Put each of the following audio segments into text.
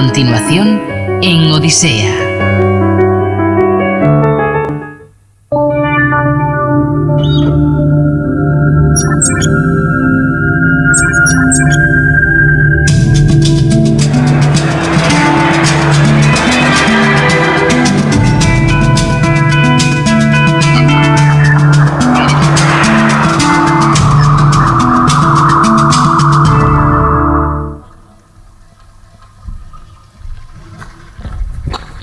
continuación en Odisea.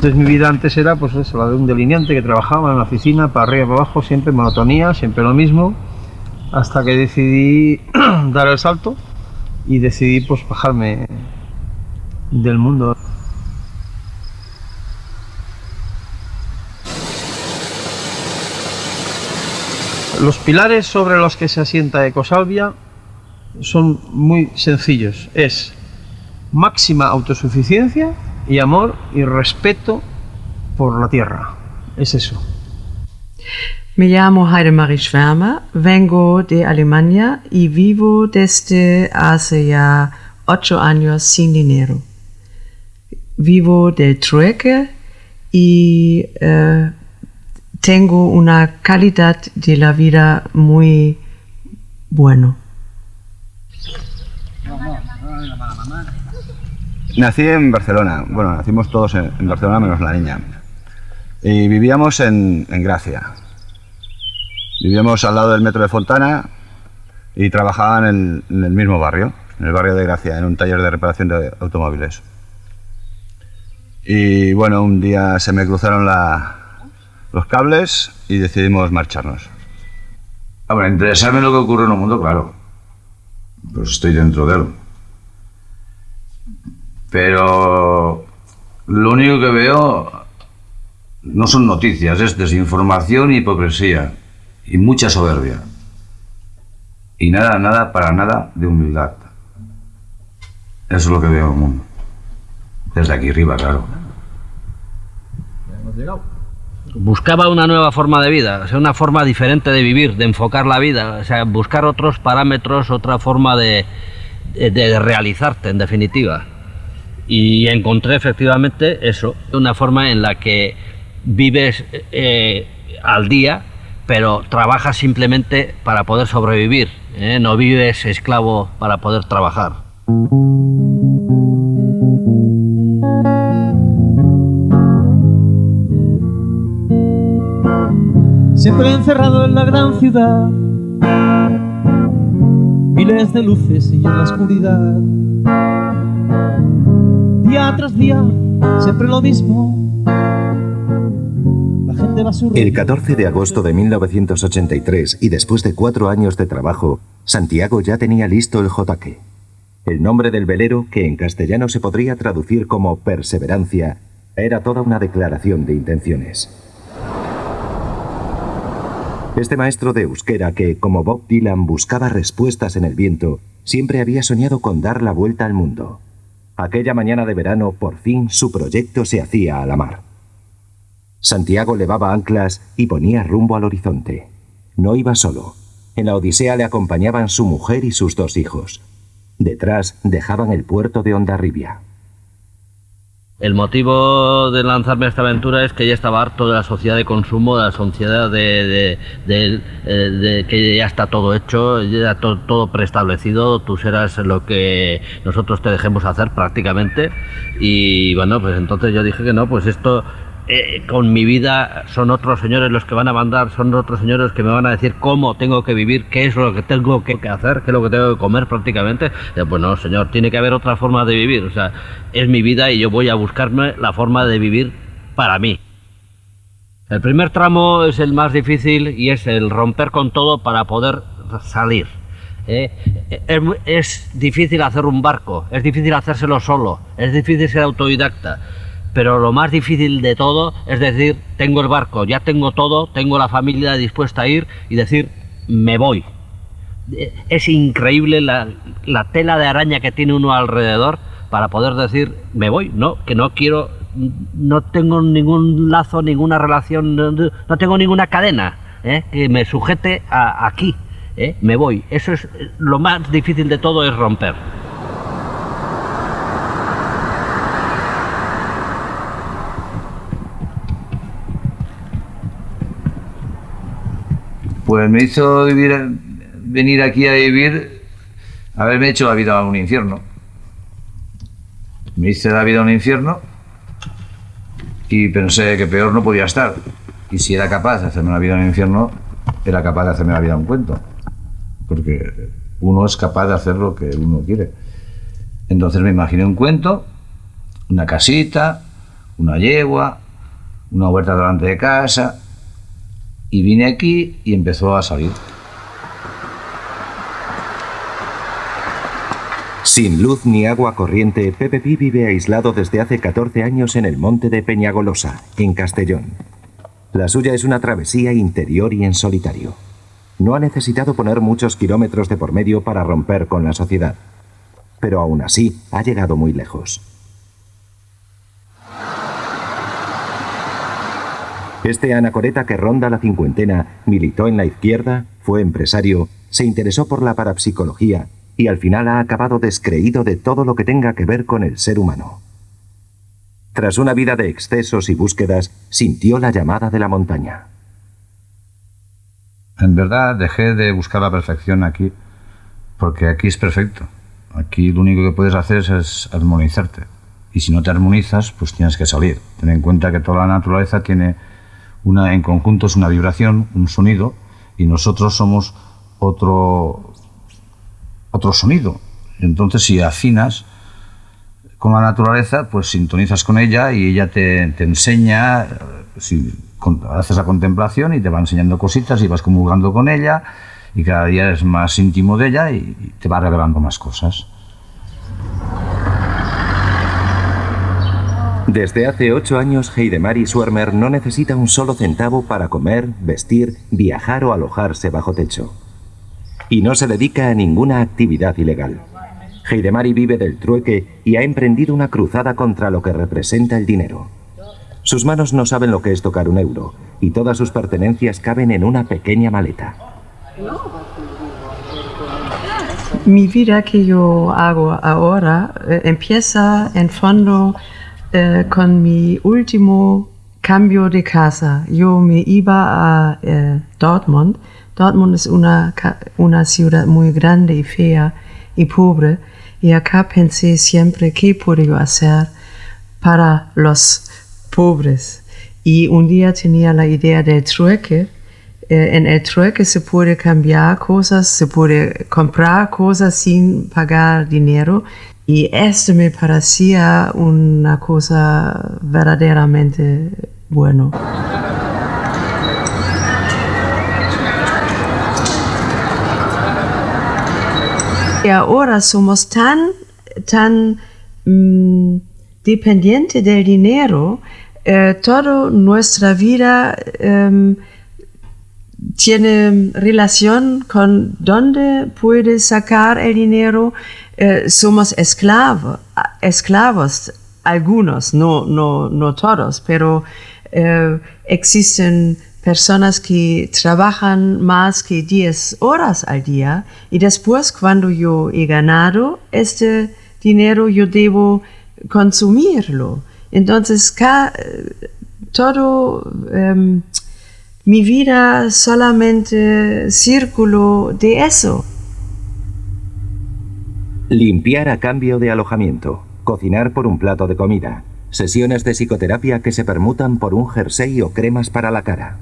Entonces mi vida antes era pues la de un delineante que trabajaba en la oficina, para arriba para abajo, siempre monotonía, siempre lo mismo, hasta que decidí dar el salto y decidí pues bajarme del mundo. Los pilares sobre los que se asienta Ecosalvia son muy sencillos. Es máxima autosuficiencia y amor y respeto por la tierra. Es eso. Me llamo Heidemarie Schwärmer, vengo de Alemania y vivo desde hace ya ocho años sin dinero. Vivo de trueque y eh, tengo una calidad de la vida muy bueno. Nací en Barcelona, bueno, nacimos todos en, Barcelona menos la niña. Y vivíamos en, en Gracia. Vivíamos al lado del metro de Fontana y trabajaba en el, mismo barrio, en el barrio de Gracia, en un taller de reparación de automóviles. Y bueno, un día se me cruzaron los cables y decidimos marcharnos. Hombre, interesarme en lo que ocurre en el mundo, claro. Pues estoy dentro de él. Pero lo único que veo no son noticias, es desinformación y hipocresía. Y mucha soberbia. Y nada, nada, para nada de humildad. Eso es lo que veo en el mundo. Desde aquí arriba, claro. buscaba una nueva forma de vida, o sea, una forma diferente de vivir, de enfocar la vida, o sea, buscar otros parámetros, otra forma de, de- de realizarte, en definitiva. Y encontré efectivamente eso, una forma en la que vives eh, al día, pero trabajas simplemente para poder sobrevivir, ¿eh? no vives esclavo para poder trabajar. Siempre encerrado en la gran ciudad, miles de luces y en la oscuridad. Día tras día, siempre lo mismo. El 14 de agosto de 1983 y después de cuatro años de trabajo, Santiago ya tenía listo el jotaque. El nombre del velero, que en castellano se podría traducir como perseverancia, era toda una declaración de intenciones. Este maestro de euskera que, como Bob Dylan, buscaba respuestas en el viento, siempre había soñado con dar la vuelta al mundo. Aquella mañana de verano, por fin, su proyecto se hacía a la mar. Santiago levaba anclas y ponía rumbo al horizonte. No iba solo. En la Odisea le acompañaban su mujer y sus dos hijos. Detrás dejaban el puerto de Hondarribia. El motivo de lanzarme a esta aventura es que ya estaba harto de la sociedad de consumo, de la sociedad de, de- de- eh, de que ya está todo hecho, ya to- todo preestablecido, tú serás lo que nosotros te dejemos hacer prácticamente. Y bueno, pues entonces yo dije que no, pues esto eh, con mi vida son otros señores los que van a mandar, son otros señores que me van a decir cómo tengo que vivir, qué es lo que tengo que hacer, qué es lo que tengo que comer prácticamente. Pues no, señor, tiene que haber otra forma de vivir. O sea, es mi vida y yo voy a buscarme la forma de vivir para mí. El primer tramo es el más difícil y es el romper con todo para poder salir. ¿eh? Es, es difícil hacer un barco, es difícil hacérselo solo, es difícil ser autodidacta. Pero lo más difícil de todo es decir, tengo el barco, ya tengo todo, tengo la familia dispuesta a ir y decir, me voy. Eh, Es increíble la, la tela de araña que tiene uno alrededor para poder decir, me voy, no, que no quiero, no tengo ningún lazo, ninguna relación, no, no tengo ninguna cadena ¿eh? que me sujete a, aquí, ¿eh? me voy. Eso es eh, lo más difícil de todo, es romper. Pues me hizo vivir, venir aquí a vivir, haberme hecho la vida un infierno. Me hice la vida un infierno y pensé que peor no podía estar. Y si era capaz de hacerme la vida un infierno, era capaz de hacerme la vida un cuento. Porque uno es capaz de hacer lo que uno quiere. Entonces me imaginé un cuento, una casita, una yegua, una huerta delante de casa, y vine aquí y empezó a salir. Sin luz ni agua corriente, Pepe Pi vive aislado desde hace 14 años en el monte de Peñagolosa, en Castellón. La suya es una travesía interior y en solitario. No ha necesitado poner muchos kilómetros de por medio para romper con la sociedad. Pero aún así, ha llegado muy lejos. Este anacoreta que ronda la cincuentena militó en la izquierda, fue empresario, se interesó por la parapsicología y al final ha acabado descreído de todo lo que tenga que ver con el ser humano. Tras una vida de excesos y búsquedas, sintió la llamada de la montaña. En verdad dejé de buscar la perfección aquí, porque aquí es perfecto. Aquí lo único que puedes hacer es armonizarte. Y si no te armonizas, pues tienes que salir. Ten en cuenta que toda la naturaleza tiene una, en conjunto es una vibración, un sonido, y nosotros somos otro, otro sonido. Entonces, si afinas con la naturaleza, pues sintonizas con ella y ella te, te enseña, si haces la contemplación y te va enseñando cositas y vas comulgando con ella y cada día es más íntimo de ella y te va revelando más cosas. Desde hace ocho años, Heidemari Swermer no necesita un solo centavo para comer, vestir, viajar o alojarse bajo techo. Y no se dedica a ninguna actividad ilegal. Heidemari vive del trueque y ha emprendido una cruzada contra lo que representa el dinero. Sus manos no saben lo que es tocar un euro y todas sus pertenencias caben en una pequeña maleta. Mi vida que yo hago ahora eh, empieza en fondo con mi último cambio de casa. Yo me iba a eh, Dortmund. Dortmund es una, una ciudad muy grande y fea y pobre. Y acá pensé siempre qué yo hacer para los pobres. Y un día tenía la idea del trueque. Eh, en el trueque se puede cambiar cosas, se puede comprar cosas sin pagar dinero. Y esto me parecía una cosa verdaderamente bueno. Y ahora somos tan, tan mm, dependientes del dinero, eh, toda nuestra vida em, tiene relación con dónde puede sacar el dinero. Eh, somos esclavos, algunos, no, no, no todos, pero eh, existen personas que trabajan más que 10 horas al día y después cuando yo he ganado este dinero yo debo consumirlo. Entonces, ca- todo em, mi vida solamente círculo de eso. Limpiar a cambio de alojamiento. Cocinar por un plato de comida. Sesiones de psicoterapia que se permutan por un jersey o cremas para la cara.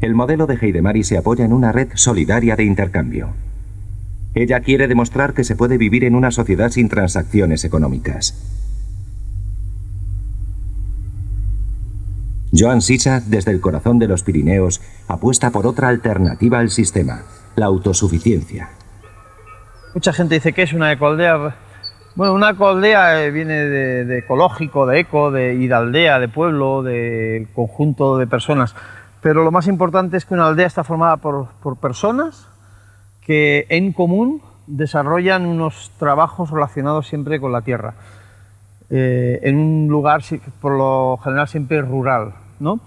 El modelo de Heidemari se apoya en una red solidaria de intercambio. Ella quiere demostrar que se puede vivir en una sociedad sin transacciones económicas. Joan Sisa, desde el corazón de los Pirineos, apuesta por otra alternativa al sistema, la autosuficiencia. Mucha gente dice que es una ecoaldea. Bueno, una ecoaldea eh, viene de, de ecológico, de eco, de, y de aldea, de pueblo, de conjunto de personas. Pero lo más importante es que una aldea está formada por, por personas que en común desarrollan unos trabajos relacionados siempre con la tierra. Eh, en un lugar por lo general siempre rural. ¿no?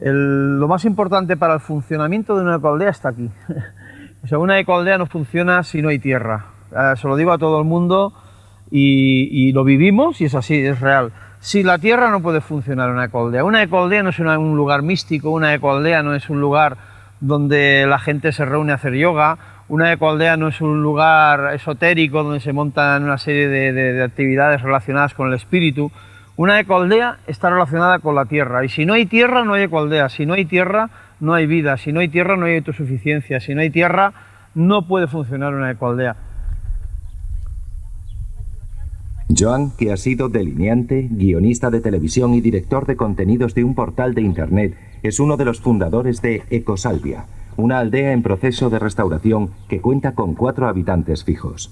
El- lo más importante para el funcionamiento de una ecoaldea está aquí. O sea, una ecoaldea no funciona si no hay tierra. Eh, se lo digo a todo el mundo y, lo vivimos y es así, es real. Si la tierra no puede funcionar una ecoaldea. Una ecoaldea no es un lugar místico, una ecoaldea no es un lugar donde la gente se reúne a hacer yoga. Una ecoaldea no es un lugar esotérico donde se montan una serie de- de actividades relacionadas con el espíritu. Una ecoaldea está relacionada con la tierra y si no hay tierra no hay ecoaldea, si no hay tierra no hay vida, si no hay tierra no hay autosuficiencia, si no hay tierra no puede funcionar una ecoaldea. Joan, que ha sido delineante, guionista de televisión y director de contenidos de un portal de Internet, es uno de los fundadores de Ecosalvia, una aldea en proceso de restauración que cuenta con cuatro habitantes fijos.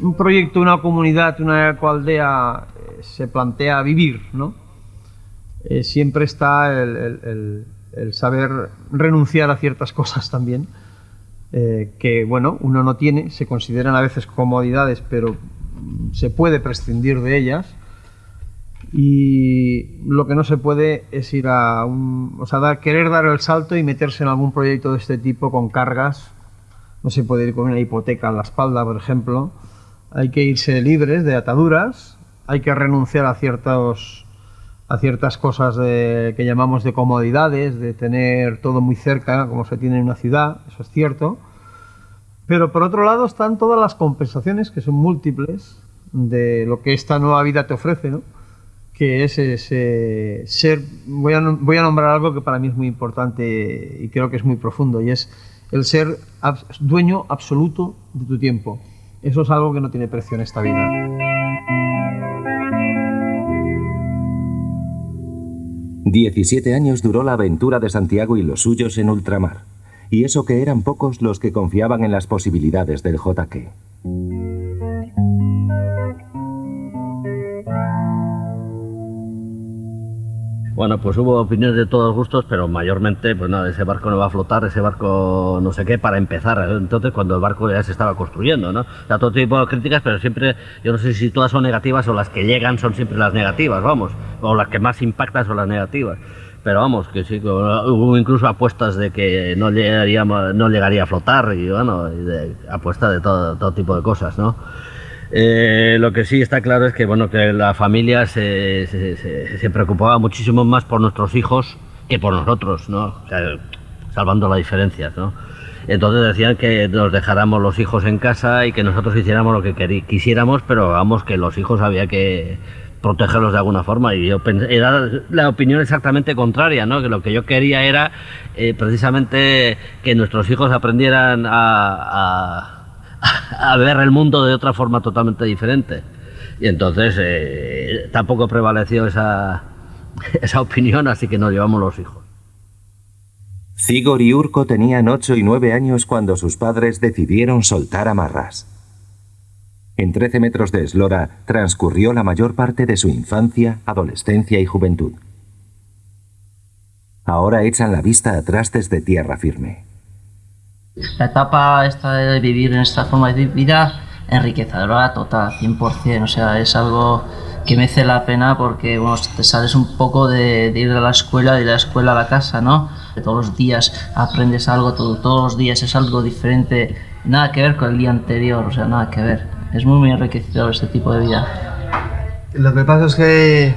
un proyecto, una comunidad, una ecoaldea eh, se plantea vivir, ¿no? Eh, siempre está el, saber renunciar a ciertas cosas también, eh, que bueno, uno no tiene, se consideran a veces comodidades, pero se puede prescindir de ellas. Y lo que no se puede es ir a un. O sea, querer dar el salto y meterse en algún proyecto de este tipo con cargas. No se puede ir con una hipoteca en la espalda, por ejemplo. Hay que irse libres de ataduras. Hay que renunciar a ciertos a ciertas cosas que llamamos de comodidades, de tener todo muy cerca, como se tiene en una ciudad, eso es cierto. Pero por otro lado están todas las compensaciones, que son múltiples, de lo que esta nueva vida te ofrece, ¿no? que es ese ser, voy a, voy a nombrar algo que para mí es muy importante y creo que es muy profundo, y es el ser dueño absoluto de tu tiempo. Eso es algo que no tiene precio en esta vida. 17 años duró la aventura de Santiago y los suyos en ultramar. Y eso que eran pocos los que confiaban en las posibilidades del JQ. Bueno, pues hubo opiniones de todos gustos, pero mayormente, pues nada, ese barco no va a flotar, ese barco no sé qué, para empezar. Entonces, cuando el barco ya se estaba construyendo, ¿no? O sea, todo tipo de críticas, pero siempre, yo no sé si todas son negativas o las que llegan son siempre las negativas, vamos, o las que más impactan son las negativas. Pero vamos, que sí, hubo incluso apuestas de que no llegaría, no llegaría a flotar y bueno, apuestas de todo, todo tipo de cosas, ¿no? Eh, lo que sí está claro es que bueno que la familia se, se, se- se preocupaba muchísimo más por nuestros hijos que por nosotros, ¿no? O sea, salvando las diferencias, ¿no? Entonces decían que nos dejáramos los hijos en casa y que nosotros hiciéramos lo que quisiéramos, pero vamos que los hijos había que protegerlos de alguna forma y yo era la opinión exactamente contraria, ¿no? Que lo que yo quería era eh, precisamente que nuestros hijos aprendieran a- ver el mundo de otra forma totalmente diferente. Y entonces eh, tampoco prevaleció esa, esa opinión, así que nos llevamos los hijos. Cigor y Urco tenían 8 y 9 años cuando sus padres decidieron soltar amarras. En 13 metros de eslora transcurrió la mayor parte de su infancia, adolescencia y juventud. Ahora echan la vista atrás desde tierra firme. La etapa esta de vivir en esta forma de vida enriquecedora total, 100%, o sea, es algo que merece la pena porque bueno, te sales un poco de, de ir a la escuela, de ir a la escuela a la casa, ¿no? Todos los días aprendes algo, todo, todos los días es algo diferente, nada que ver con el día anterior, o sea, nada que ver. Es muy, muy enriquecedor este tipo de vida. Lo que pasa es que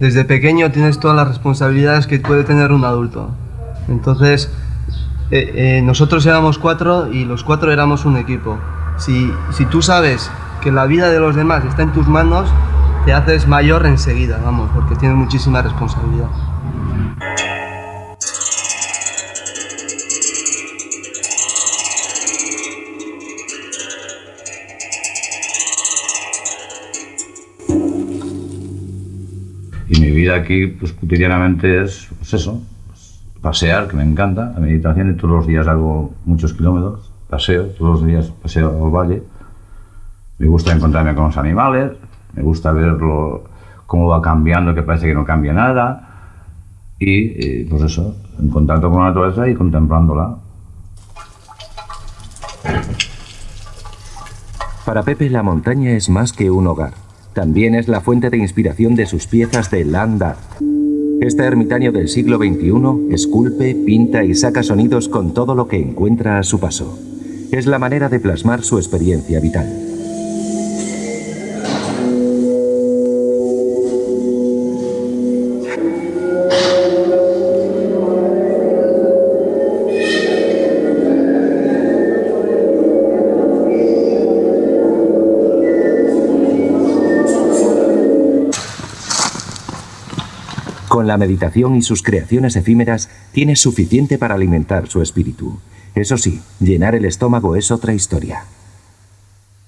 desde pequeño tienes todas las responsabilidades que puede tener un adulto. Entonces, eh, eh, nosotros éramos cuatro y los cuatro éramos un equipo. Si, si tú sabes que la vida de los demás está en tus manos, te haces mayor enseguida, vamos, porque tienes muchísima responsabilidad. Aquí, pues cotidianamente es pues eso, pues, pasear, que me encanta, la meditación, y todos los días hago muchos kilómetros, paseo, todos los días paseo al valle. Me gusta encontrarme con los animales, me gusta verlo cómo va cambiando, que parece que no cambia nada. Y eh, pues eso, en contacto con la naturaleza y contemplándola. Para Pepe la montaña es más que un hogar. También es la fuente de inspiración de sus piezas de land art. Este ermitaño del siglo XXI esculpe, pinta y saca sonidos con todo lo que encuentra a su paso. Es la manera de plasmar su experiencia vital. Con la meditación y sus creaciones efímeras tiene suficiente para alimentar su espíritu. Eso sí, llenar el estómago es otra historia.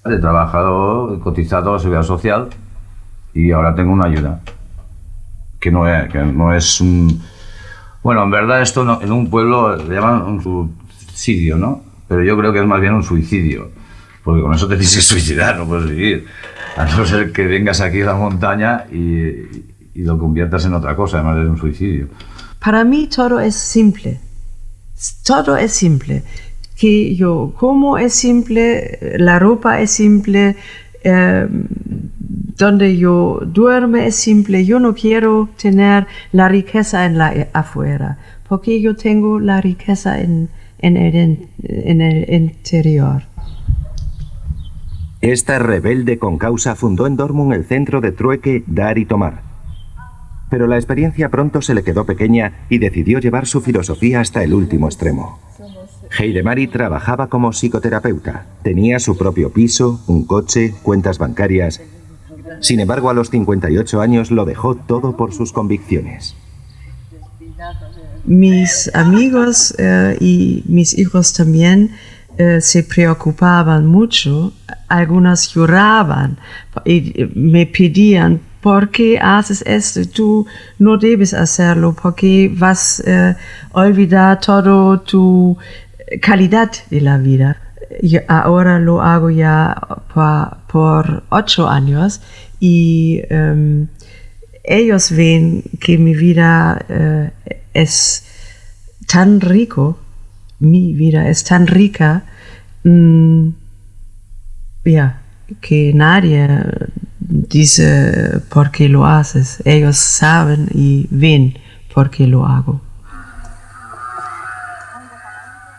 He trabajado, he cotizado a la seguridad social y ahora tengo una ayuda. Que no es, que no es un... Bueno, en verdad esto no- en un pueblo le llaman un subsidio, ¿no? Pero yo creo que es más bien un suicidio. Porque con eso te tienes que suicidar, no puedes vivir. A no ser que vengas aquí a la montaña y, y lo conviertas en otra cosa, además de un suicidio. Para mí todo es simple. Todo es simple. Que yo como es simple, la ropa es simple, eh, donde yo duerme es simple. Yo no quiero tener la riqueza en la afuera, porque yo tengo la riqueza en, en el, in- en el interior. Esta rebelde con causa fundó en Dortmund el centro de trueque Dar y Tomar. Pero la experiencia pronto se le quedó pequeña y decidió llevar su filosofía hasta el último extremo. Heidemari trabajaba como psicoterapeuta. Tenía su propio piso, un coche, cuentas bancarias. Sin embargo, a los 58 años lo dejó todo por sus convicciones. mis amigos eh, y mis hijos también eh, se preocupaban mucho, algunos lloraban y me pedían, ¿por qué haces esto? Tú no debes hacerlo, porque vas a olvidar toda tu calidad de la vida. Yo ahora lo hago ya pa- por ocho años y em, ellos ven que mi vida eh, es tan rico, mi vida es tan rica, mm, ya, que nadie dice por qué lo haces. Ellos saben y ven por qué lo hago.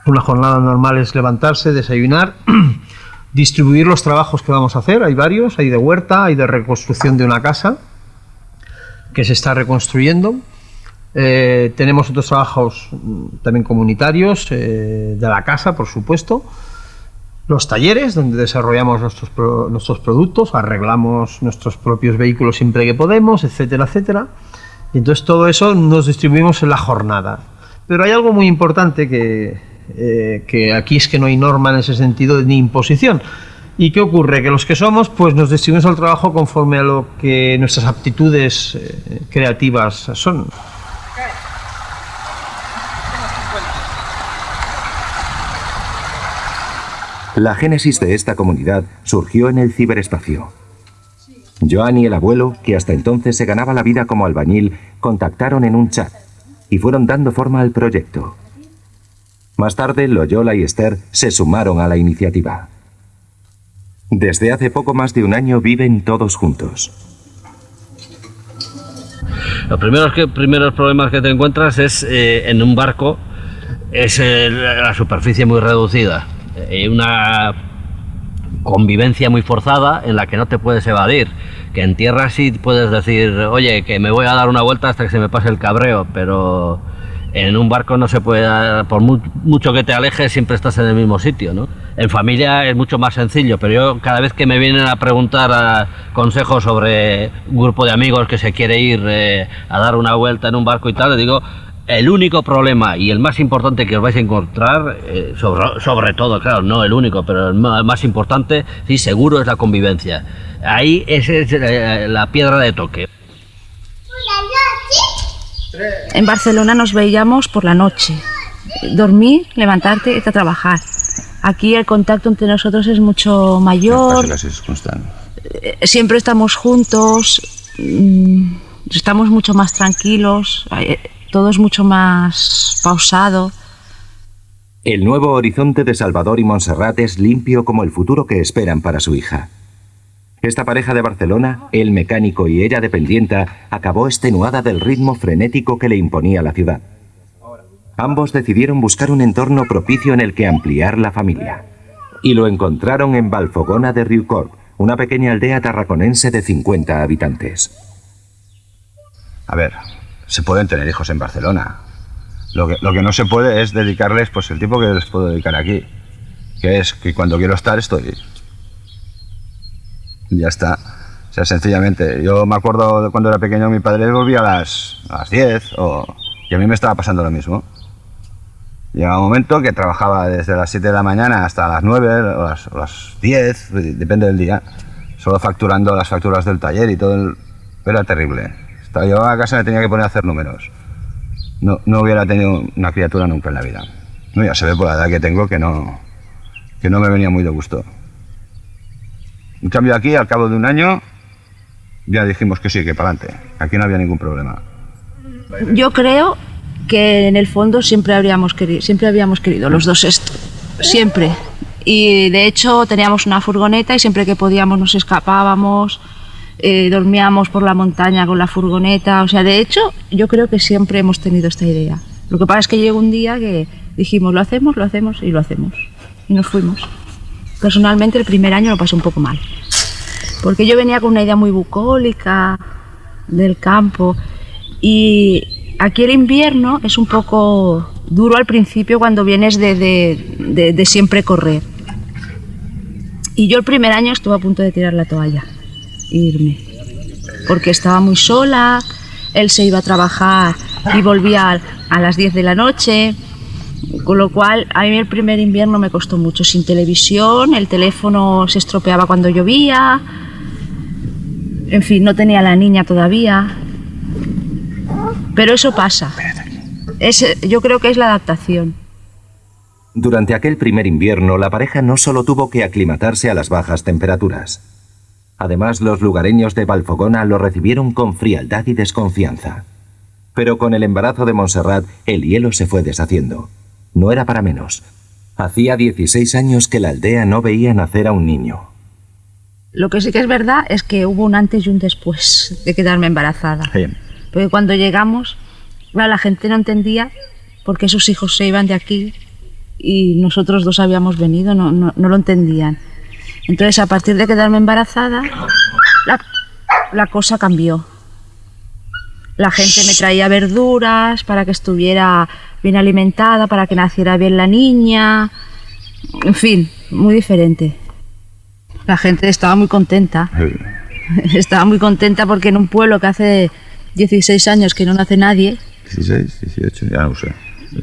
Una jornada normal es levantarse, desayunar, distribuir los trabajos que vamos a hacer. Hay varios, hay de huerta, hay de reconstrucción de una casa que se está reconstruyendo. Eh, tenemos otros trabajos mm, también comunitarios eh, de la casa, por supuesto. Los talleres, donde desarrollamos nuestros, nuestros productos, arreglamos nuestros propios vehículos siempre que podemos, etcétera, etcétera. Y entonces todo eso nos distribuimos en la jornada. Pero hay algo muy importante que, eh, que aquí es que no hay norma en ese sentido ni imposición. ¿Y qué ocurre? Que los que somos, pues nos distribuimos el trabajo conforme a lo que nuestras aptitudes eh, creativas son. La génesis de esta comunidad surgió en el ciberespacio. Joan y el abuelo, que hasta entonces se ganaba la vida como albañil, contactaron en un chat y fueron dando forma al proyecto. Más tarde, Loyola y Esther se sumaron a la iniciativa. Desde hace poco más de un año viven todos juntos. Los primeros, problemas que te encuentras es eh, en un barco, es eh, la superficie muy reducida, eh, una convivencia muy forzada en la que no te puedes evadir. Que en tierra sí puedes decir, oye, que me voy a dar una vuelta hasta que se me pase el cabreo, pero en un barco no se puede, por mu- mucho que te alejes, siempre estás en el mismo sitio, ¿no? En familia es mucho más sencillo, pero yo cada vez que me vienen a preguntar a consejos sobre un grupo de amigos que se quiere ir eh, a dar una vuelta en un barco y tal, le digo, el único problema y el más importante que os vais a encontrar, eh, sobre, sobre todo, claro, no el único, pero el más importante, sí, seguro es la convivencia. Ahí esa es eh, la piedra de toque. En Barcelona nos veíamos por la noche. Dormir, levantarte y irte a trabajar. Aquí el contacto entre nosotros es mucho mayor, eh, siempre estamos juntos, mm, estamos mucho más tranquilos, todo es mucho más pausado. El nuevo horizonte de Salvador y Montserrat es limpio como el futuro que esperan para su hija. Esta pareja de Barcelona, él mecánico y ella dependienta, acabó extenuada del ritmo frenético que le imponía la ciudad. Ambos decidieron buscar un entorno propicio en el que ampliar la familia. Y lo encontraron en Valfogona de Riucorp, una pequeña aldea tarraconense de 50 habitantes. A ver, se pueden tener hijos en Barcelona. Lo que, lo que no se puede es dedicarles pues el tiempo que les puedo dedicar aquí. Que es que cuando quiero estar estoy. Ya está. O sea, sencillamente, yo me acuerdo cuando era pequeño, mi padre volvía a las, a las 10 o, y a mí me estaba pasando lo mismo. Llegaba un momento que trabajaba desde las 7 de la mañana hasta las 9 o las, o las 10, depende del día, solo facturando las facturas del taller y todo. el- era terrible. Estaba yo a casa me tenía que poner a hacer números. No, no hubiera tenido una criatura nunca en la vida. No, ya se ve por la edad que tengo que no, que no me venía muy de gusto. En cambio aquí, al cabo de un año, ya dijimos que sí, que para adelante. Aquí no había ningún problema. Yo creo que en el fondo siempre habríamos querido, siempre habíamos querido los dos esto, siempre. Y de hecho teníamos una furgoneta y siempre que podíamos nos escapábamos, eh, dormíamos por la montaña con la furgoneta. O sea, de hecho yo creo que siempre hemos tenido esta idea. Lo que pasa es que llegó un día que dijimos lo hacemos, lo hacemos y lo hacemos. Y nos fuimos. Personalmente el primer año lo pasé un poco mal. Porque yo venía con una idea muy bucólica del campo y aquí el invierno es un poco duro al principio cuando vienes de, de- de- de siempre correr. Y yo el primer año estuve a punto de tirar la toalla irme. Porque estaba muy sola, él se iba a trabajar y volvía a- las 10 de la noche. Con lo cual, a mí el primer invierno me costó mucho. Sin televisión, el teléfono se estropeaba cuando llovía. En fin, no tenía la niña todavía. Pero eso pasa. Yo creo que es la adaptación. Durante aquel primer invierno, la pareja no solo tuvo que aclimatarse a las bajas temperaturas. Además, los lugareños de Valfogona lo recibieron con frialdad y desconfianza. Pero con el embarazo de Montserrat, el hielo se fue deshaciendo. No era para menos. Hacía 16 años que la aldea no veía nacer a un niño. Lo que sí que es verdad es que hubo un antes y un después de quedarme embarazada. Sí. Porque cuando llegamos, la gente no entendía por qué sus hijos se iban de aquí y nosotros dos habíamos venido, no, no, no lo entendían. Entonces, a partir de quedarme embarazada, la, la cosa cambió. La gente me traía verduras para que estuviera bien alimentada, para que naciera bien la niña. En fin, muy diferente. La gente estaba muy contenta. Estaba muy contenta porque en un pueblo que hace 16 años que no nace nadie, 16, 18, ya no sé.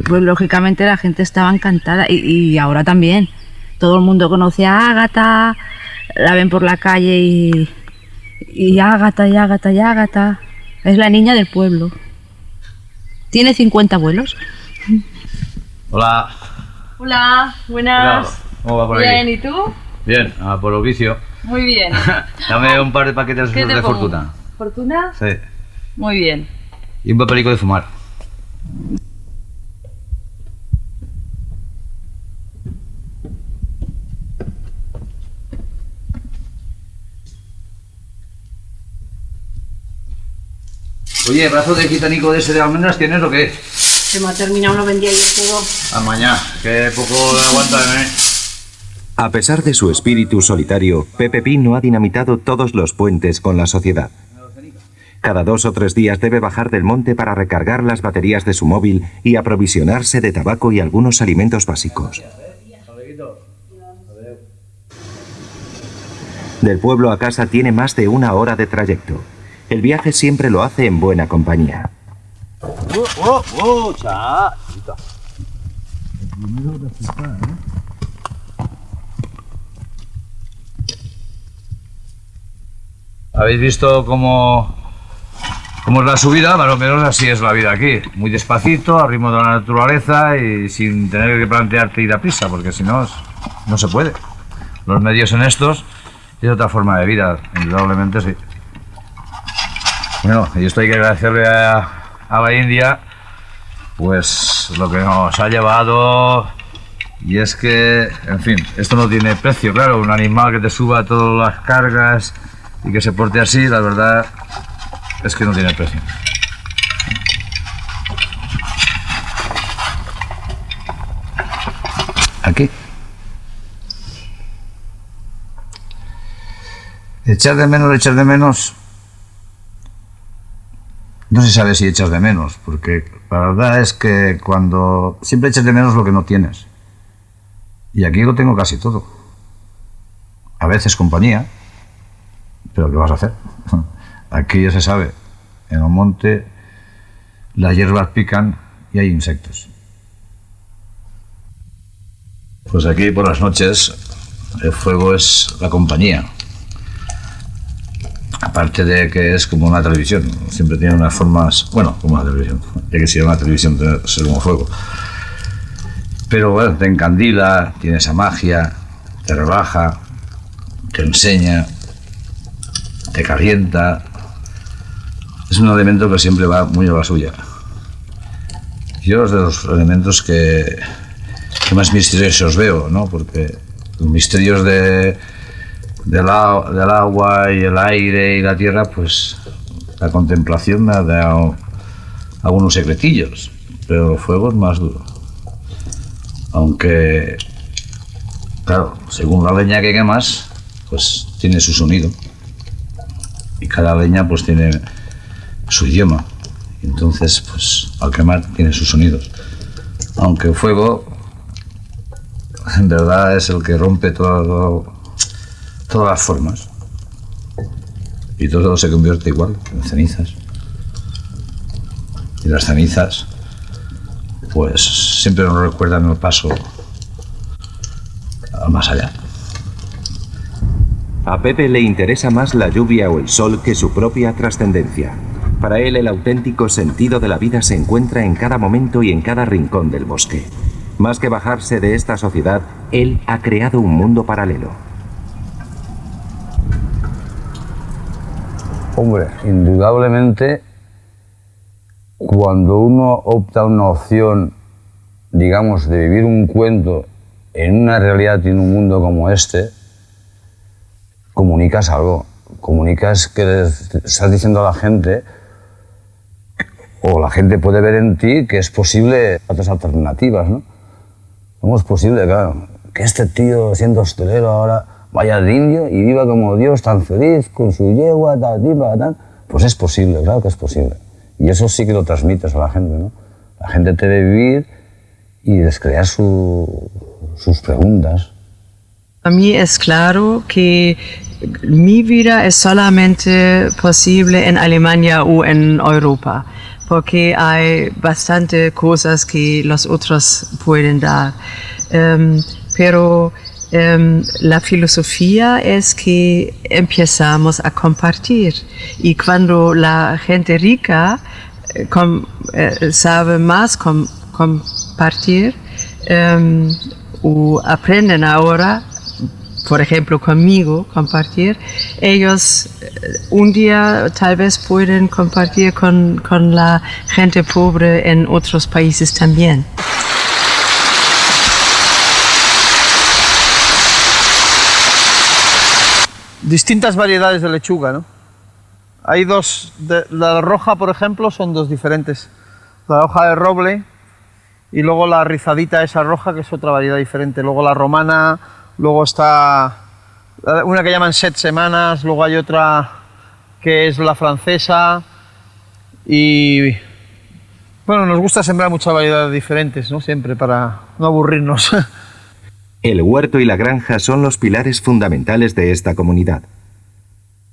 pues lógicamente la gente estaba encantada y, y ahora también. Todo el mundo conoce a Ágata, la ven por la calle y, y Ágata, y Ágata, y Ágata. Es la niña del pueblo. Tiene 50 abuelos. Hola. Hola, buenas. ¿Cómo va por Bien, aquí? ¿y tú? Bien, a por oficio. Muy bien. Dame un par de paquetes ¿Qué esos te de pongo? fortuna. ¿Fortuna? Sí. Muy bien. Y un papelico de fumar. Oye, brazo de gitanico de ese de almendras tienes o qué? Se me ha terminado, lo vendía yo todo. A mañana, que poco aguanta, ¿eh? A pesar de su espíritu solitario, Pepe Pi no ha dinamitado todos los puentes con la sociedad. Cada dos o tres días debe bajar del monte para recargar las baterías de su móvil y aprovisionarse de tabaco y algunos alimentos básicos. Del pueblo a casa tiene más de una hora de trayecto. El viaje siempre lo hace en buena compañía. ¡Oh, oh, cha! ¿Habéis visto cómo, cómo es la subida? Más o menos así es la vida aquí. Muy despacito, al ritmo de la naturaleza y sin tener que plantearte ir a prisa, porque si no, no se puede. Los medios en estos es otra forma de vida, indudablemente sí. Bueno, y esto hay que agradecerle a, a la India, pues lo que nos ha llevado. Y es que, en fin, esto no tiene precio, claro. Un animal que te suba todas las cargas y que se porte así, la verdad es que no tiene precio. Aquí. Echar de menos, echar de menos. No se sabe si echas de menos, porque la verdad es que cuando siempre echas de menos lo que no tienes. Y aquí lo tengo casi todo. A veces compañía, Pero ¿qué vas a hacer? Aquí ya se sabe, en el monte las hierbas pican y hay insectos. Pues aquí por las noches el fuego es la compañía. Aparte de que es como una televisión, siempre tiene unas formas, bueno, como una televisión, ya que si era una televisión ser como fuego. Pero bueno, te encandila, tiene esa magia, te relaja, te enseña, te calienta. Es un elemento que siempre va muy a la suya. Yo es de los elementos que, que más misteriosos veo, ¿no? Porque los misterios de, del, agua y el aire y la tierra, pues la contemplación me ha dado algunos secretillos, pero el fuego es más duro. Aunque, claro, según la leña que quemas, pues tiene su sonido. Y cada leña pues tiene su idioma. Entonces, pues al quemar tiene sus sonidos. Aunque el fuego, en verdad, es el que rompe todo, todas las formas. Y todo se convierte igual, en cenizas. Y las cenizas, pues siempre nos recuerdan el paso más allá. A Pepe le interesa más la lluvia o el sol que su propia trascendencia. Para él el auténtico sentido de la vida se encuentra en cada momento y en cada rincón del bosque. Más que bajarse de esta sociedad, él ha creado un mundo paralelo. Hombre, indudablemente, cuando uno opta una opción, digamos, de vivir un cuento en una realidad y en un mundo como este, comunicas algo. Comunicas que estás diciendo a la gente, o la gente puede ver en ti que es posible otras alternativas, ¿no? ¿Cómo es posible, claro, que este tío, siendo hostelero ahora, vaya de indio y viva como Dios, tan feliz, con su yegua, tal, tal, tal? Pues es posible, claro que es posible. Y eso sí que lo transmites a la gente, ¿no? La gente te ve vivir y descrear su- sus preguntas. Para mí es claro que mi vida es solamente posible en Alemania o en Europa, porque hay bastante cosas que los otros pueden dar. Em, pero em, la filosofía es que empezamos a compartir y cuando la gente rica eh, eh, sabe más com- compartir em, o aprenden ahora por ejemplo, conmigo, compartir, ellos eh, un día tal vez pueden compartir con, con la gente pobre en otros países también. Distintas variedades de lechuga, ¿no? Hay dos, de- la roja, por ejemplo, son dos diferentes. La hoja de roble y luego la rizadita esa roja, que es otra variedad diferente. Luego la romana, luego está una que llaman set semanas, luego hay otra que es la francesa y bueno, nos gusta sembrar muchas variedades diferentes, ¿no? Siempre para no aburrirnos. El huerto y la granja son los pilares fundamentales de esta comunidad.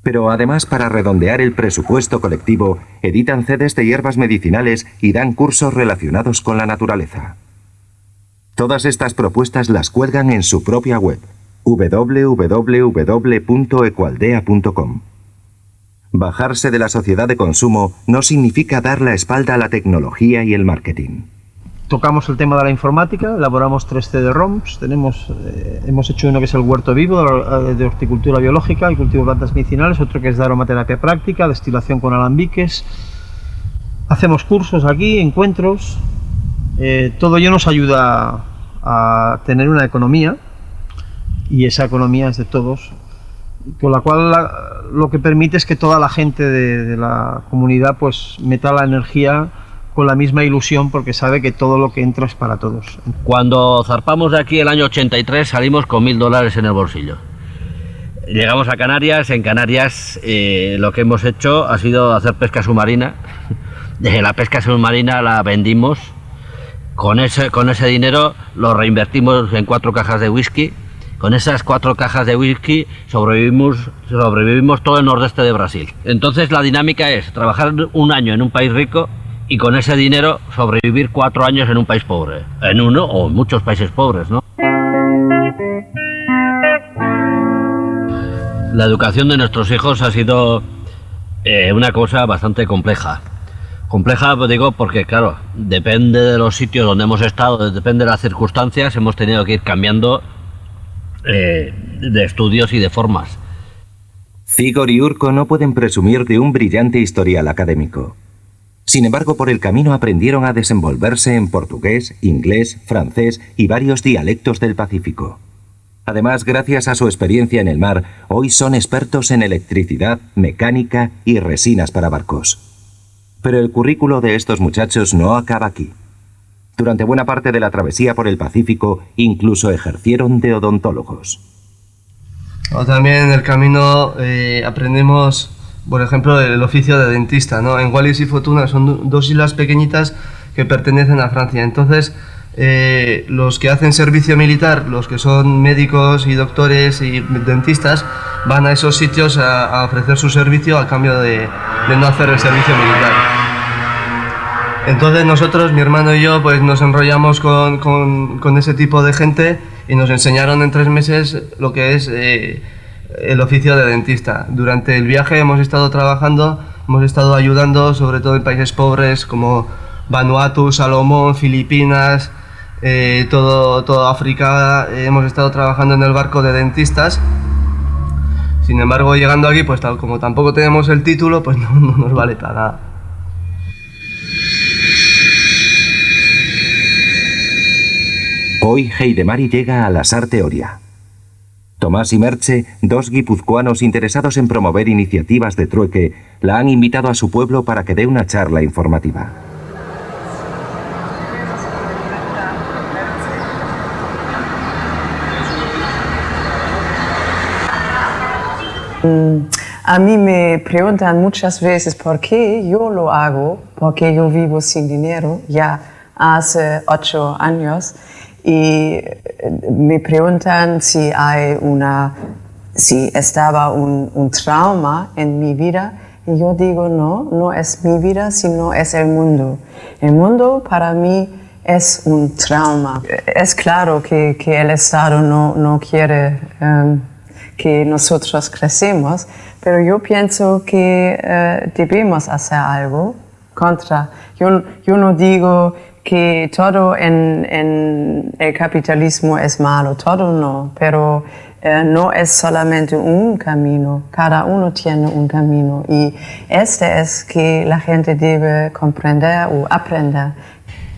Pero además, para redondear el presupuesto colectivo, editan CDs de hierbas medicinales y dan cursos relacionados con la naturaleza. Todas estas propuestas las cuelgan en su propia web, www.ecualdea.com. Bajarse de la sociedad de consumo no significa dar la espalda a la tecnología y el marketing. Tocamos el tema de la informática, elaboramos tres CD-ROMs, tenemos, eh, hemos hecho uno que es el huerto vivo de, de horticultura biológica y cultivo de plantas medicinales, otro que es de aromaterapia práctica, destilación con alambiques. Hacemos cursos aquí, encuentros, eh, todo ello nos ayuda a tener una economía y esa economía es de todos, con la cual la- lo que permite es que toda la gente de, de la comunidad pues meta la energía con la misma ilusión porque sabe que todo lo que entra es para todos. Cuando zarpamos de aquí el año 83 salimos con mil dólares en el bolsillo. Llegamos a Canarias, en Canarias eh, lo que hemos hecho ha sido hacer pesca submarina. Desde la pesca submarina la vendimos. Con ese, con ese dinero lo reinvertimos en cuatro cajas de whisky. Con esas cuatro cajas de whisky sobrevivimos, sobrevivimos todo el nordeste de Brasil. Entonces la dinámica es trabajar un año en un país rico y con ese dinero sobrevivir cuatro años en un país pobre. En uno o en muchos países pobres, ¿no? La educación de nuestros hijos ha sido eh, una cosa bastante compleja. Compleja, pues digo, porque claro, depende de los sitios donde hemos estado, depende de las circunstancias, hemos tenido que ir cambiando eh, de estudios y de formas. Zigor y Urco no pueden presumir de un brillante historial académico. Sin embargo, por el camino aprendieron a desenvolverse en portugués, inglés, francés y varios dialectos del Pacífico. Además, gracias a su experiencia en el mar, hoy son expertos en electricidad, mecánica y resinas para barcos. Pero el currículo de estos muchachos no acaba aquí. Durante buena parte de la travesía por el Pacífico, incluso ejercieron de odontólogos. O también en el camino eh, aprendemos, por ejemplo, el oficio de dentista. ¿no? En Wallis y Fortuna son dos islas pequeñitas que pertenecen a Francia. Entonces, eh, los que hacen servicio militar, los que son médicos y doctores y dentistas, van a esos sitios a, ofrecer su servicio a cambio de, no hacer el servicio militar. Entonces nosotros, mi hermano y yo, pues nos enrollamos con, ese tipo de gente y nos enseñaron en tres meses lo que es eh, el oficio de dentista. Durante el viaje hemos estado trabajando, hemos estado ayudando, sobre todo en países pobres como Vanuatu, Salomón, Filipinas, eh, todo, todo África hemos estado trabajando en el barco de dentistas. Sin embargo, llegando aquí, pues tal, como tampoco tenemos el título, pues no, no nos vale para nada. Hoy Heidemari llega a la Teoria. Tomás y Merche, dos guipuzcoanos interesados en promover iniciativas de trueque, la han invitado a su pueblo para que dé una charla informativa. Mm, a mí me preguntan muchas veces por qué yo lo hago, porque yo vivo sin dinero ya hace ocho años y eh, me preguntan si hay una, si estaba un, un trauma en mi vida y yo digo no, no es mi vida, sino es el mundo. El mundo para mí es un trauma. Es claro que, que el Estado no, no quiere um, que nosotros crecemos, pero yo pienso que eh, debemos hacer algo contra. Yo, yo no digo que todo en, en, el capitalismo es malo, todo no, pero eh, no es solamente un camino, cada uno tiene un camino y este es que la gente debe comprender o aprender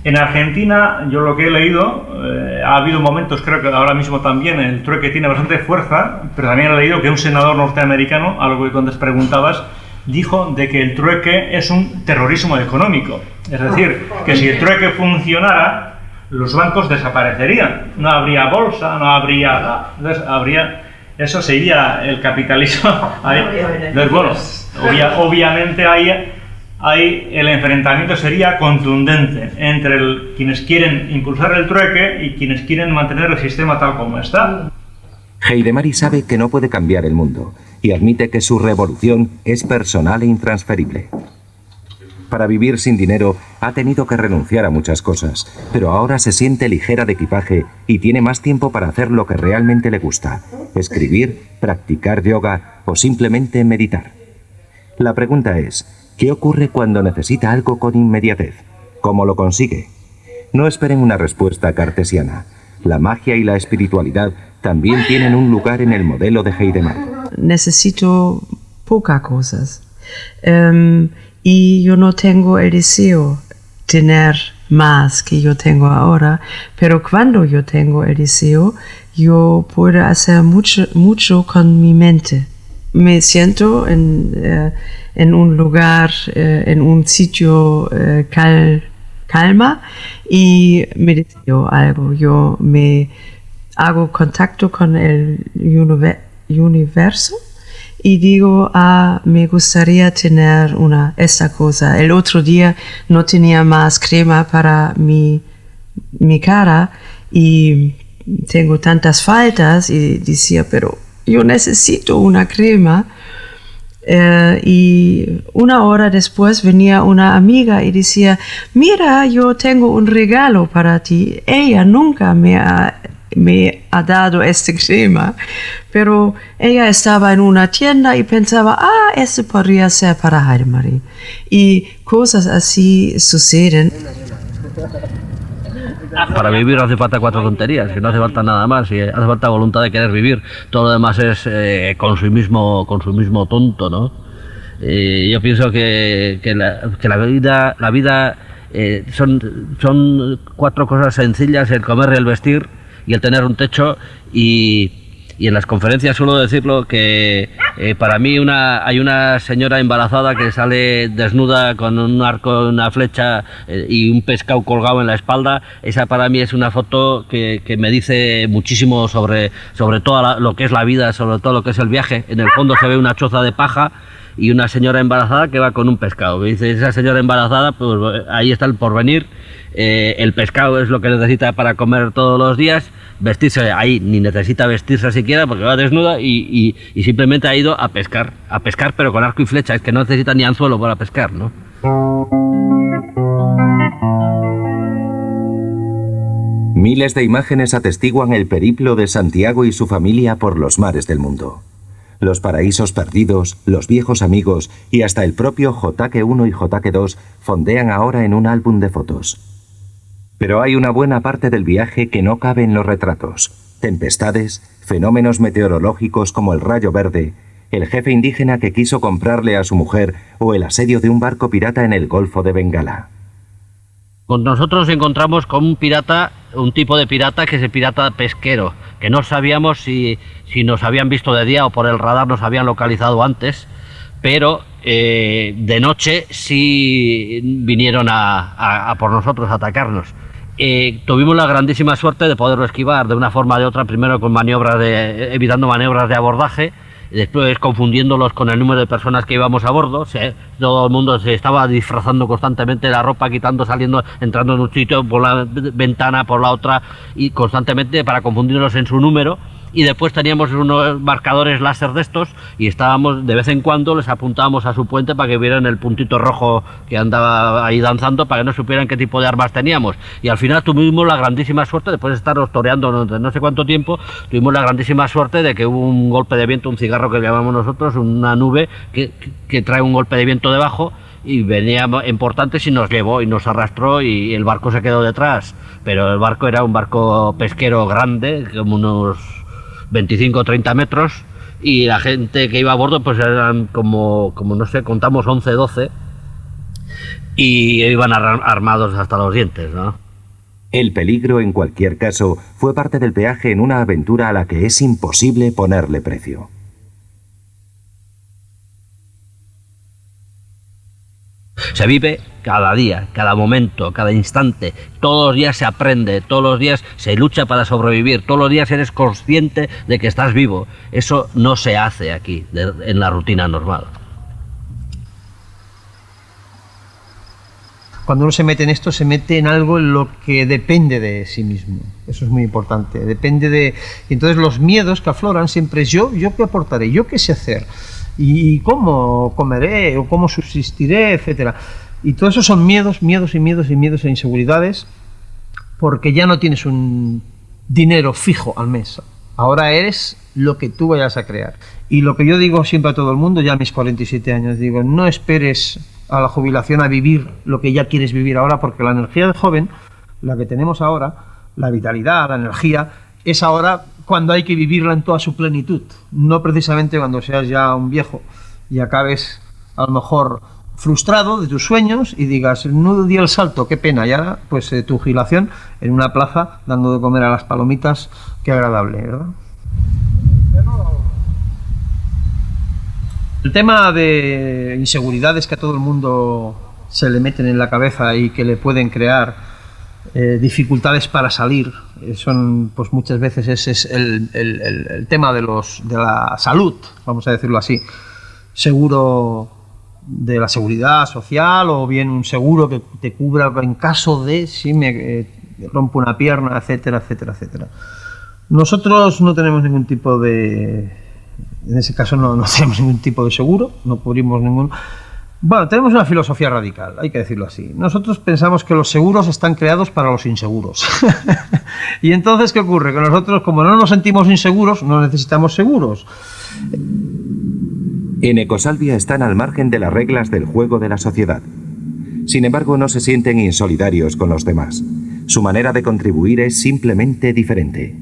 en Argentina, yo lo que he leído, eh, ha habido momentos, creo que ahora mismo también, el trueque tiene bastante fuerza, pero también he leído que un senador norteamericano, algo que antes preguntabas, dijo de que el trueque es un terrorismo económico. Es decir, que si el trueque funcionara, los bancos desaparecerían. No habría bolsa, no habría... Entonces, habría... Eso sería el capitalismo. Entonces, bueno, obviamente hay ahí el enfrentamiento sería contundente entre quienes quieren impulsar el trueque y quienes quieren mantener el sistema tal como está. Heidemari sabe que no puede cambiar el mundo y admite que su revolución es personal e intransferible. Para vivir sin dinero ha tenido que renunciar a muchas cosas, pero ahora se siente ligera de equipaje y tiene más tiempo para hacer lo que realmente le gusta, escribir, practicar yoga o simplemente meditar. La pregunta es, ¿Qué ocurre cuando necesita algo con inmediatez? ¿Cómo lo consigue? No esperen una respuesta cartesiana. La magia y la espiritualidad también tienen un lugar en el modelo de Heidemar. Necesito pocas cosas. Em, y yo no tengo el deseo tener más que yo tengo ahora, pero cuando yo tengo el deseo, yo puedo hacer mucho, mucho con mi mente. Me siento en... Eh, en un lugar, eh, en un sitio eh, calma y me deseo algo. Yo me hago contacto con el universo y digo, ah, me gustaría tener una, esta cosa. El otro día no tenía más crema para mi, mi cara y tengo tantas faltas y decía, pero yo necesito una crema. Eh, y una hora después venía una amiga y decía, mira, yo tengo un regalo para ti. Ella nunca me ha, me ha dado este crema, pero ella estaba en una tienda y pensaba, ah, este podría ser para Heidemarie. Y cosas así suceden. Para vivir hace falta cuatro tonterías, que no hace falta nada más, y hace falta voluntad de querer vivir. Todo lo demás es eh, consumismo, consumismo tonto, ¿no? Yo pienso que, que la vida, la vida eh, son, son cuatro cosas sencillas, el comer y el vestir y el tener un techo y, y en las conferencias suelo decirlo que eh, para mí una, hay una señora embarazada que sale desnuda con un arco, una flecha eh, y un pescado colgado en la espalda. Esa para mí es una foto que, que me dice muchísimo sobre, sobre todo lo que es la vida, sobre todo lo que es el viaje. En el fondo se ve una choza de paja y una señora embarazada que va con un pescado. dice, esa señora embarazada, pues ahí está el porvenir. Eh, el pescado es lo que necesita para comer todos los días vestirse ahí, ni necesita vestirse siquiera porque va desnuda y, simplemente ha ido a pescar, a pescar pero con arco y flecha, es que no necesita ni anzuelo para pescar, ¿no? Miles de imágenes atestiguan el periplo de Santiago y su familia por los mares del mundo. Los paraísos perdidos, los viejos amigos y hasta el propio JQ1 y JQ2 fondean ahora en un álbum de fotos. Pero hay una buena parte del viaje que no cabe en los retratos. Tempestades, fenómenos meteorológicos como el rayo verde, el jefe indígena que quiso comprarle a su mujer o el asedio de un barco pirata en el Golfo de Bengala. Nosotros encontramos con un pirata, un tipo de pirata que es el pirata pesquero, que no sabíamos si, si nos habían visto de día o por el radar nos habían localizado antes, pero eh, de noche sí vinieron a, a por nosotros a atacarnos. Eh, tuvimos la grandísima suerte de poderlo esquivar de una forma o de otra, primero con maniobras de, evitando maniobras de abordaje, después confundiéndolos con el número de personas que íbamos a bordo. todo el mundo se estaba disfrazando constantemente la ropa, quitando, saliendo, entrando en un sitio por la ventana, por la otra, y constantemente para confundirlos en su número y después teníamos unos marcadores láser de estos y estábamos de vez en cuando les apuntábamos a su puente para que vieran el puntito rojo que andaba ahí danzando para que no supieran qué tipo de armas teníamos. Y al final tuvimos la grandísima suerte después de estar toreando no, sé cuánto tiempo tuvimos la grandísima suerte de que hubo un golpe de viento un cigarro que llamamos nosotros una nube que, que trae un golpe de viento debajo y venía en portantes y nos llevó y nos arrastró y el barco se quedó detrás. Pero el barco era un barco pesquero grande como unos 25 o 30 metros y la gente que iba a bordo pues eran como, como no sé, contamos 11, 12 y iban armados hasta los dientes, ¿no? El peligro, en cualquier caso, fue parte del peaje en una aventura a la que es imposible ponerle precio. Se vive cada día, cada momento, cada instante. Todos los días se aprende, todos los días se lucha para sobrevivir, todos los días eres consciente de que estás vivo. Eso no se hace aquí, en la rutina normal. Cuando uno se mete en esto, se mete en algo en lo que depende de sí mismo. Eso es muy importante. Depende de. entonces los miedos que afloran siempre es yo, yo qué aportaré, yo qué sé hacer y cómo comeré o cómo subsistiré, etcétera. Y todo eso son miedos, miedos y miedos y miedos e inseguridades porque ya no tienes un dinero fijo al mes. Ahora eres lo que tú vayas a crear. Y lo que yo digo siempre a todo el mundo, ya a mis 47 años, digo, no esperes a la jubilación a vivir lo que ya quieres vivir ahora, porque la energía de joven, la que tenemos ahora, la vitalidad, la energía, es ahora cuando hay que vivirla en toda su plenitud, no precisamente cuando seas ya un viejo y acabes a lo mejor frustrado de tus sueños y digas, no di el salto, qué pena, y ahora pues eh, tu jubilación en una plaza dando de comer a las palomitas, qué agradable, ¿verdad? El tema de inseguridades que a todo el mundo se le meten en la cabeza y que le pueden crear eh, dificultades para salir. Son, pues muchas veces ese es el, tema de, los, de la salud, vamos a decirlo así. Seguro de la seguridad social o bien un seguro que te cubra en caso de si me eh, rompo una pierna, etcétera, etcétera, etcétera. Nosotros no tenemos ningún tipo de... En ese caso no, no tenemos ningún tipo de seguro, no cubrimos ningún... Bueno, tenemos una filosofía radical, hay que decirlo así. Nosotros pensamos que los seguros están creados para los inseguros. y entonces, ¿qué ocurre? Que nosotros, como no nos sentimos inseguros, no necesitamos seguros. En Ecosalvia están al margen de las reglas del juego de la sociedad. Sin embargo, no se sienten insolidarios con los demás. Su manera de contribuir es simplemente diferente.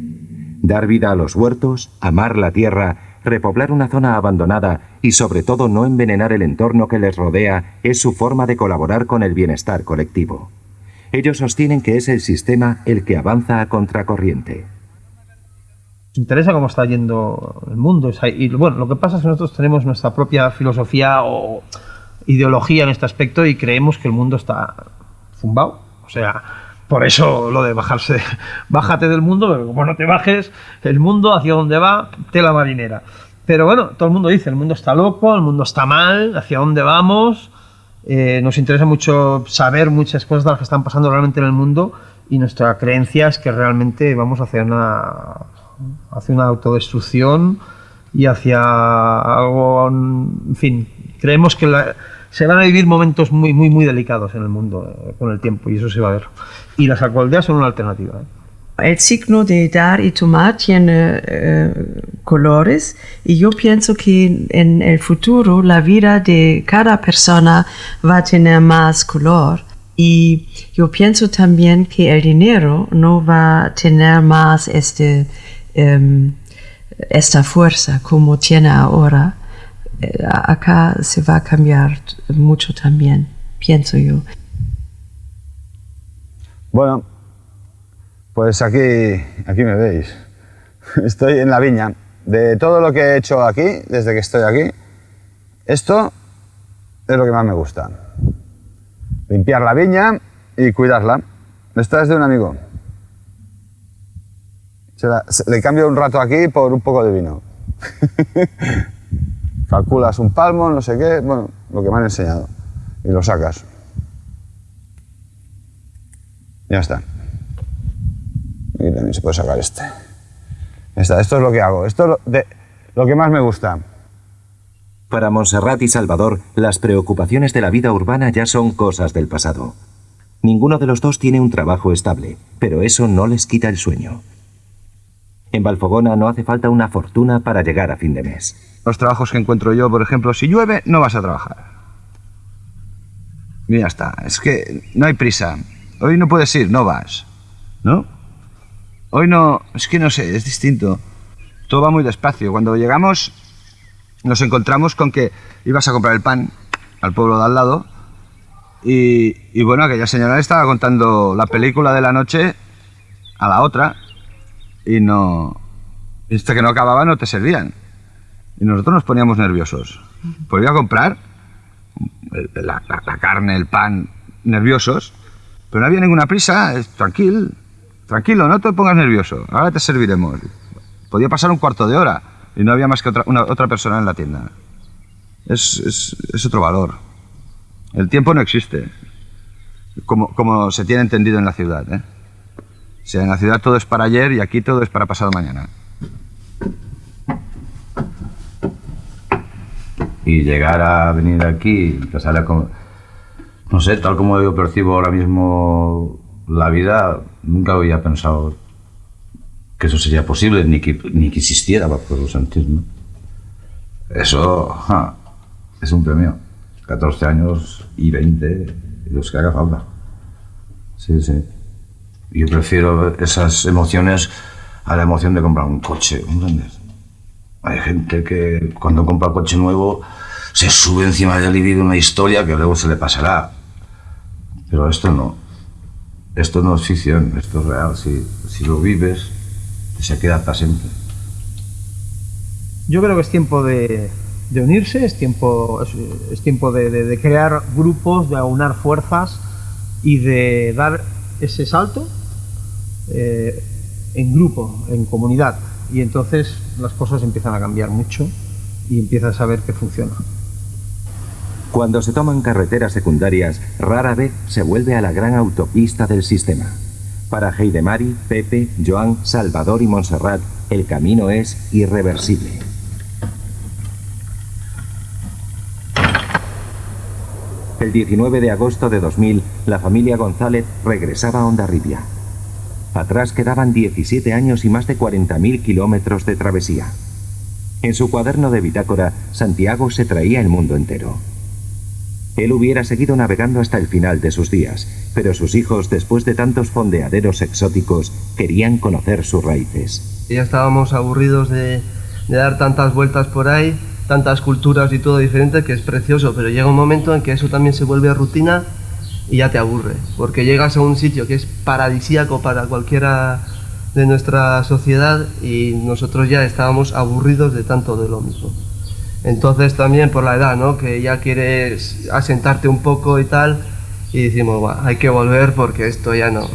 Dar vida a los huertos, amar la tierra repoblar una zona abandonada y sobre todo no envenenar el entorno que les rodea es su forma de colaborar con el bienestar colectivo. Ellos sostienen que es el sistema el que avanza a contracorriente. Nos interesa cómo está yendo el mundo. Bueno, lo que pasa es que nosotros tenemos nuestra propia filosofía o ideología en este aspecto y creemos que el mundo está zumbado. O sea, por eso lo de bajarse, bájate del mundo, pero como no te bajes, el mundo hacia dónde va, tela marinera. Pero bueno, todo el mundo dice, el mundo está loco, el mundo está mal, hacia dónde vamos. Eh, nos interesa mucho saber muchas cosas de las que están pasando realmente en el mundo y nuestra creencia es que realmente vamos hacia una, hacia una autodestrucción y hacia algo, en fin, creemos que la, se van a vivir momentos muy, muy, muy delicados en el mundo eh, con el tiempo y eso se va a ver. Y las alcoholdeas son una alternativa. ¿eh? El signo de dar y tomar tiene eh, colores y yo pienso que en el futuro la vida de cada persona va a tener más color y yo pienso también que el dinero no va a tener más este, em, esta fuerza como tiene ahora eh, acá se va a cambiar mucho también, pienso yo. Bueno, pues aquí, aquí me veis. Estoy en la viña. De todo lo que he hecho aquí, desde que estoy aquí, esto es lo que más me gusta. Limpiar la viña y cuidarla. Esta es de un amigo. le cambio un rato aquí por un poco de vino. calculas un palmo, no sé qué, bueno, lo que me han enseñado, y lo sacas. Ya está. Aquí también se puede sacar este. Esto es lo que hago, esto es de, lo que más me gusta. Para Montserrat y Salvador, las preocupaciones de la vida urbana ya son cosas del pasado. Ninguno de los dos tiene un trabajo estable, pero eso no les quita el sueño. En Valfogona no hace falta una fortuna para llegar a fin de mes los trabajos que encuentro yo, por ejemplo, si llueve, no vas a trabajar. Y ya está. Es que no hay prisa. Hoy no puedes ir, no vas. ¿No? Hoy no. Es que no sé, es distinto. Todo va muy despacio. Cuando llegamos, nos encontramos con que ibas a comprar el pan al pueblo de al lado. Y, bueno, aquella señora estaba contando la película de la noche a la otra. Y no. Este que no acababa no te servían. Y nosotros nos poníamos nerviosos. Pues a comprar la, carne, el pan, nerviosos, pero no había ninguna prisa, tranquilo, tranquilo, no te pongas nervioso, ahora te serviremos. Podía pasar un cuarto de hora y no había más que otra, otra persona en la tienda. Es, es, otro valor. El tiempo no existe, como, como se tiene entendido en la ciudad. ¿eh? O sea, en la ciudad todo es para ayer y aquí todo es para pasado mañana. y llegar a venir aquí, empezar a... No sé, tal como yo percibo ahora mismo la vida, nunca había pensado que eso sería posible, ni que, ni que existiera, por sentir, ¿no? Eso es un premio. 14 años y 20, los que haga falta. Sí, sí. Yo prefiero esas emociones a la emoción de comprar un coche. Hay gente que cuando compra coche nuevo se sube encima de él y vive una historia que luego se le pasará. Pero esto no. Esto no es ficción, esto es real. Si, si lo vives, se queda para siempre. Yo creo que es tiempo de, de unirse, es tiempo, es, tiempo de, de, crear grupos, de aunar fuerzas y de dar ese salto eh, en grupo, en comunidad y entonces las cosas empiezan a cambiar mucho y empiezas a ver que funciona. Cuando se toman carreteras secundarias, rara vez se vuelve a la gran autopista del sistema. Para Heidemari, Pepe, Joan, Salvador y Montserrat, el camino es irreversible. El 19 de agosto de 2000, la familia González regresaba a Ondarribia. Atrás quedaban 17 años y más de 40.000 kilómetros de travesía. En su cuaderno de bitácora, Santiago se traía el mundo entero. Él hubiera seguido navegando hasta el final de sus días, pero sus hijos, después de tantos fondeaderos exóticos, querían conocer sus raíces. Ya estábamos aburridos de, dar tantas vueltas por ahí, tantas culturas y todo diferente, que es precioso, pero llega un momento en que eso también se vuelve rutina y ya te aburre, porque llegas a un sitio que es paradisíaco para cualquiera de nuestra sociedad y nosotros ya estábamos aburridos de tanto de lo mismo. Entonces también por la edad, ¿no? Que ya quieres asentarte un poco y tal, y decimos, "Buah, hay que volver porque esto ya no,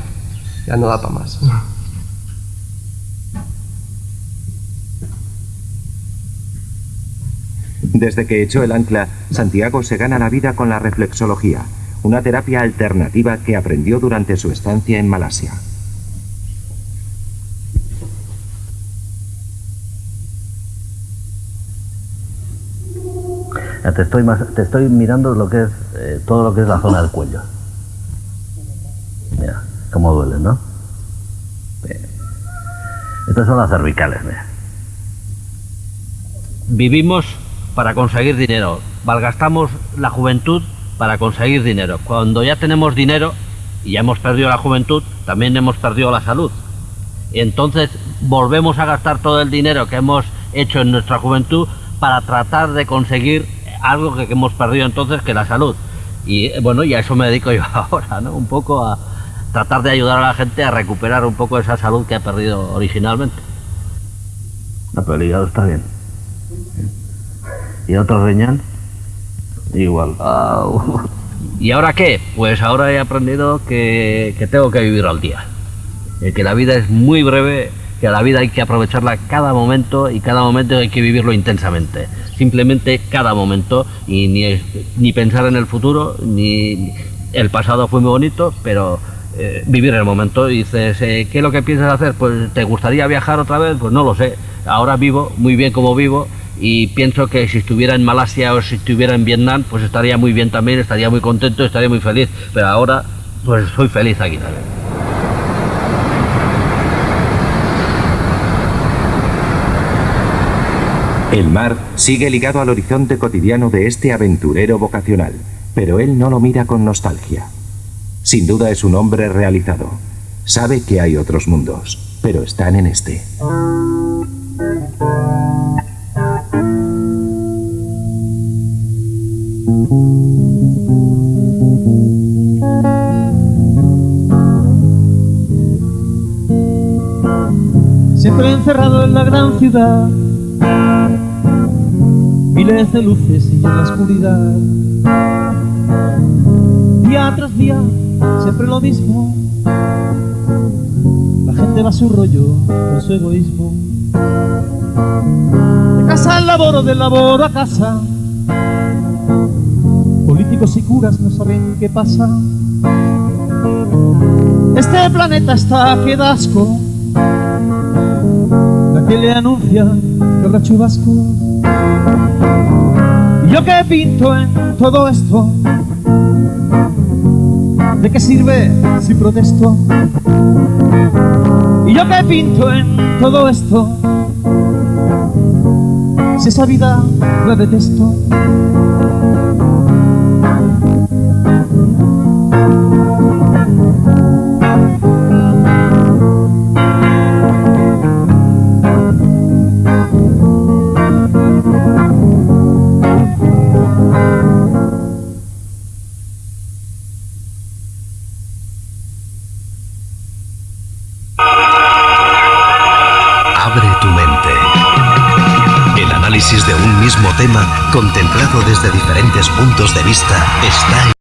ya no da para más. Desde que echó el ancla, Santiago se gana la vida con la reflexología, una terapia alternativa que aprendió durante su estancia en Malasia. Te estoy, mirando lo que es eh, todo lo que es la zona del cuello. Mira, cómo duele, ¿no? Estas son las cervicales, mira. Vivimos para conseguir dinero, malgastamos la juventud para conseguir dinero. Cuando ya tenemos dinero y ya hemos perdido la juventud, también hemos perdido la salud. Y entonces volvemos a gastar todo el dinero que hemos hecho en nuestra juventud para tratar de conseguir algo que, que hemos perdido entonces, que la salud. Y eh, bueno, y a eso me dedico yo ahora, ¿no? Un poco a tratar de ayudar a la gente a recuperar un poco esa salud que ha perdido originalmente. No, pero el hígado está bien. ¿Y otro riñón? Igual. ¿Y ahora qué? Pues ahora he aprendido que, que tengo que vivir al día. Eh, que la vida es muy breve, que la vida hay que aprovecharla cada momento y cada momento hay que vivirlo intensamente. Simplemente cada momento y ni, ni pensar en el futuro, ni el pasado fue muy bonito, pero eh, vivir el momento. Y dices, eh, ¿qué es lo que piensas hacer? Pues ¿te gustaría viajar otra vez? Pues no lo sé. Ahora vivo muy bien como vivo y pienso que si estuviera en Malasia o si estuviera en Vietnam, pues estaría muy bien también, estaría muy contento, estaría muy feliz. Pero ahora, pues soy feliz aquí también. El mar sigue ligado al horizonte cotidiano de este aventurero vocacional, pero él no lo mira con nostalgia. Sin duda es un hombre realizado. Sabe que hay otros mundos, pero están en este. Siempre encerrado en la gran ciudad, miles de luces y en la oscuridad. Día tras día, siempre lo mismo. La gente va a su rollo con su egoísmo. De casa al laboro, del laboro a casa. Políticos y curas no saben qué pasa. Este planeta está que da asco. La que le anuncia que habrá chubasco. ¿Y yo qué pinto en todo esto? ¿De qué sirve si protesto? ¿Y yo qué pinto en todo esto? Si esa vida la detesto. Contemplado desde diferentes puntos de vista, está